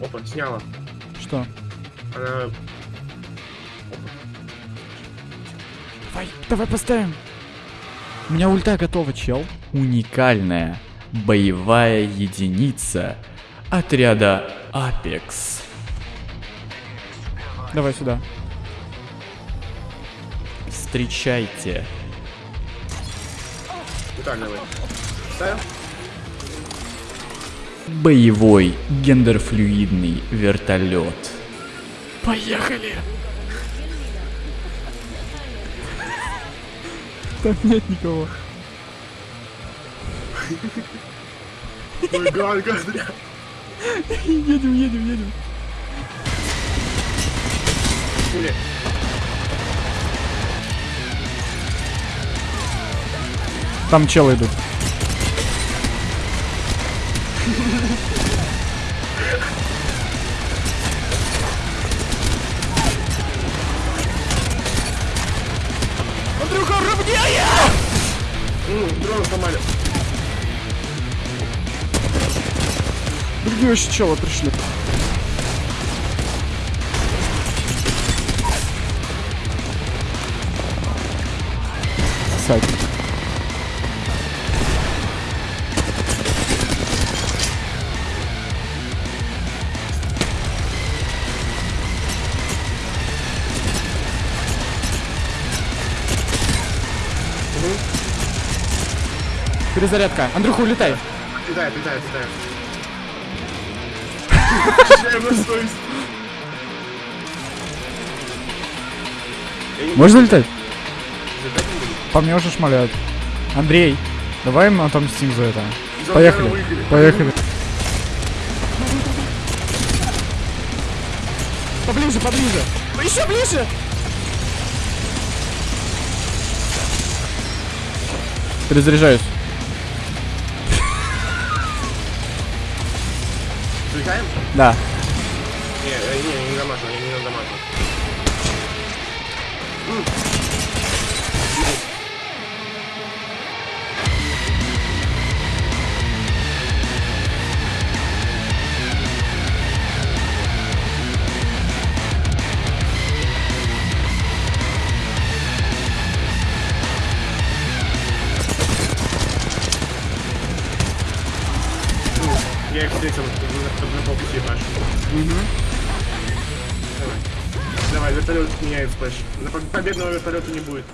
На. Опа, сняла. Что? Она... Давай, давай поставим. У меня ульта готова, чел. Уникальная боевая единица отряда Apex. Давай сюда. Встречайте. Давай. Ставим? Боевой гендерфлюидный вертолет. Поехали! Там нет никого. Ой, гад, гад, бля. Едем, едем, едем. Пули. Там челы идут. Андрюха, равняя! М, Дрон сломали. Другие еще челы пришли. Сать. Перезарядка. Андрюха, улетай. Летает, летает, летает. Ощущаем на совесть. Я не- Можно летать? По мне уже шмаляют. Андрей, давай мы отомстим за это. За Поехали. Поехали. Поближе, поближе. Еще ближе. Перезаряжаюсь. Взлетаем? Да. Не, не, не дамажу, я не дамажу. Я их встретил на, на, полпути наш. Давай. Давай, вертолет меняет поб- Победного вертолета не будет.